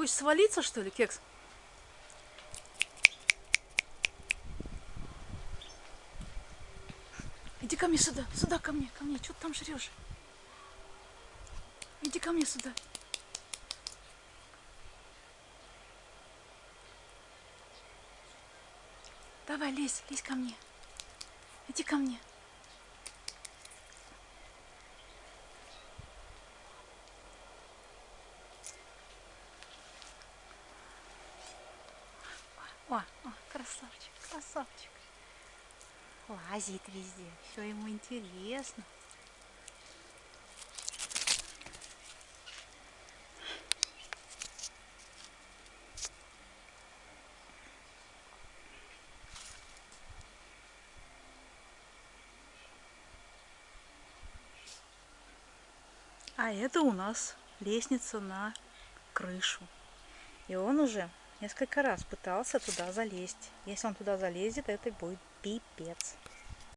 хочешь свалиться, что ли, кекс? Иди ко мне сюда, сюда ко мне, ко мне. Что ты там жрешь? Иди ко мне сюда. Давай, лезь, лезь ко мне. Иди ко мне. О, о, красавчик, красавчик. Лазит везде, все ему интересно. А это у нас лестница на крышу. И он уже несколько раз пытался туда залезть. Если он туда залезет, это будет пипец.